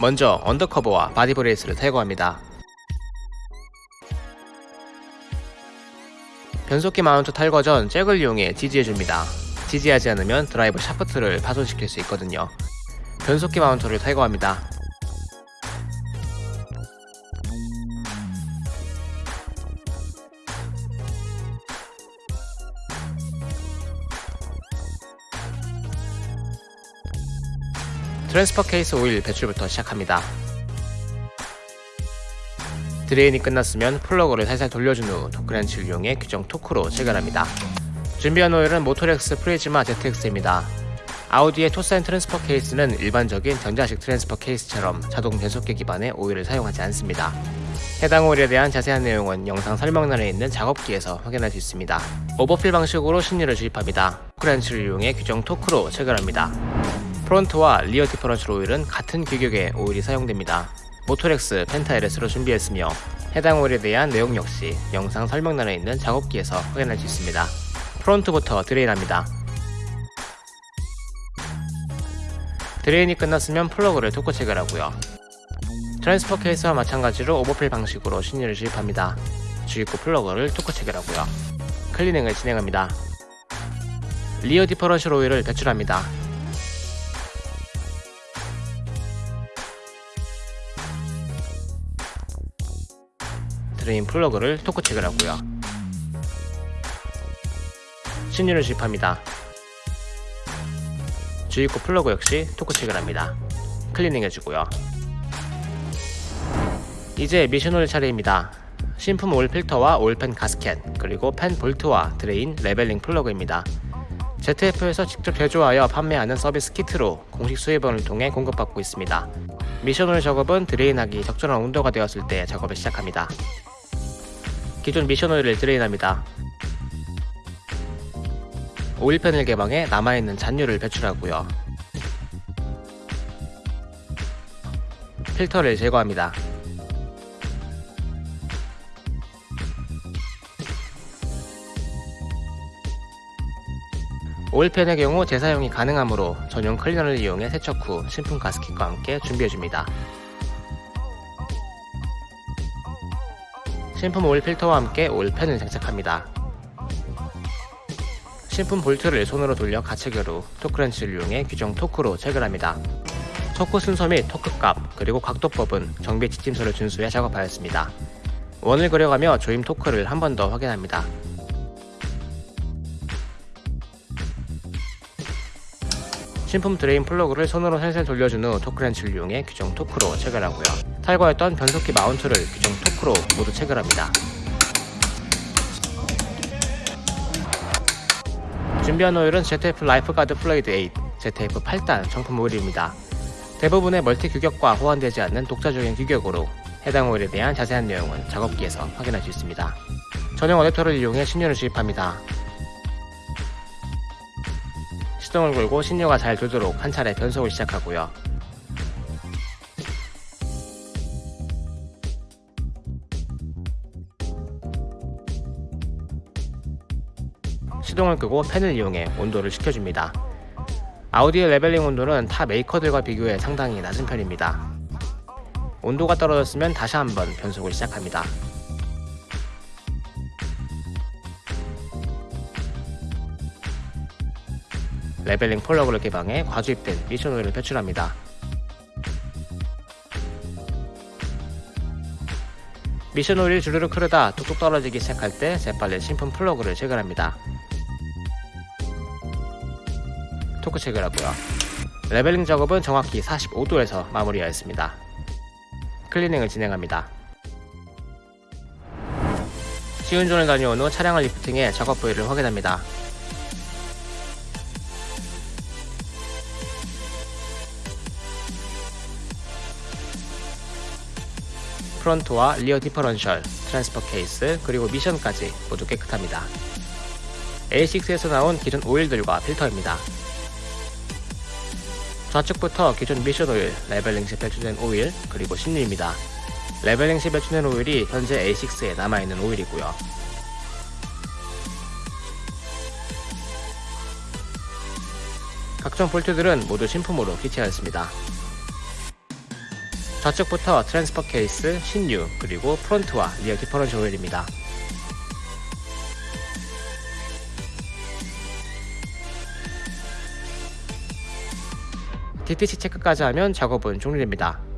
먼저 undercover와 body brace를 탈거합니다. 변속기 mount 탈거 전 잭을 이용해 지지해줍니다. 지지하지 않으면 drive shaft를 파손시킬 수 있거든요. 변속기 mount를 탈거합니다. transfer case 오일 배출부터 시작합니다. drain이 끝났으면 플러그를 살살 돌려준 후 토크렌치를 이용해 규정 토크로 체결합니다. 준비한 오일은 모토렉스 프리즈마 ZX입니다. 아우디의 토센 transfer case는 일반적인 전자식 transfer case처럼 자동 변속기 기반의 오일을 사용하지 않습니다. 해당 오일에 대한 자세한 내용은 영상 설명란에 있는 작업기에서 확인할 수 있습니다. overfill 방식으로 신유를 주입합니다. 토크렌치를 이용해 규정 토크로 체결합니다. front와 rear differential 오일은 같은 규격의 오일이 사용됩니다. 모토렉스 펜타 LS로 준비했으며 해당 오일에 대한 내용 역시 영상 설명란에 있는 작업기에서 확인할 수 있습니다. front부터 drain합니다. drain이 끝났으면 플러그를 토크 체결하고요. transfer case와 마찬가지로 overfill 방식으로 신유를 주입합니다. 주입구 플러그를 토크 체결하고요. 클리닝을 진행합니다. rear differential 오일을 배출합니다. drain 플러그를 토크 체결하고요. 신유를 주입합니다. 주입구 플러그 역시 토크 체결합니다. 클리닝 해주고요. 이제 미션 오일 차례입니다. 신품 오일 필터와 오일팬 가스켓 그리고 팬 볼트와 drain leveling 플러그입니다. ZF에서 직접 제조하여 판매하는 서비스 키트로 공식 수입원을 통해 공급받고 있습니다. 미션 오일 작업은 drain하기 적절한 온도가 되었을 때 작업을 시작합니다. 기존 미션 오일을 drain합니다. 오일팬을 개방해 남아있는 잔유를 배출하고요. 필터를 제거합니다. 오일팬의 경우 재사용이 가능하므로 전용 클리너를 이용해 세척 후 신품 가스켓과 함께 준비해줍니다. 신품 오일 필터와 함께 오일 팬을 장착합니다. 신품 볼트를 손으로 돌려 가체결 후 토크렌치를 이용해 규정 토크로 체결합니다. 토크 순서 및 토크값 그리고 각도법은 정비 지침서를 준수해 작업하였습니다. 원을 그려가며 조임 토크를 한 번 더 확인합니다. 신품 drain 플러그를 손으로 살살 돌려준 후 토크렌치를 이용해 규정 토크로 체결하고요. 탈거했던 변속기 mount를 규정 토크로 모두 체결합니다. 준비한 오일은 ZF 라이프가드 플루이드 8, ZF 8단 정품 오일입니다. 대부분의 multi 규격과 호환되지 않는 독자적인 규격으로 해당 오일에 대한 자세한 내용은 작업기에서 확인할 수 있습니다. 전용 어댑터를 이용해 신유를 주입합니다. 시동을 걸고 신유가 잘 돌도록 한 차례 변속을 시작하고요. 시동을 끄고 팬을 이용해 온도를 식혀줍니다. 아우디의 leveling 온도는 타 메이커들과 비교해 상당히 낮은 편입니다. 온도가 떨어졌으면 다시 한번 변속을 시작합니다. leveling 플러그를 개방해 과주입된 미션 오일을 배출합니다. 미션 오일이 주르륵 흐르다 뚝뚝 떨어지기 시작할 때 재빨리 신품 플러그를 체결합니다. 토크 체결하고요. leveling 작업은 정확히 45도에서 마무리하였습니다. 클리닝을 진행합니다. 시운전을 다녀온 후 차량을 lifting해 작업 부위를 확인합니다. front와 rear differential, transfer case, 그리고 미션까지 모두 깨끗합니다. A6에서 나온 기존 오일들과 필터입니다. 좌측부터 기존 미션 오일, leveling시 배출된 오일, 그리고 신유입니다. leveling시 배출된 오일이 현재 A6에 남아있는 오일이고요. 각종 볼트들은 모두 신품으로 교체하였습니다. 좌측부터 transfer case, 신유, 그리고 front와 rear differential 오일입니다. DTC 체크까지 하면 작업은 종료됩니다.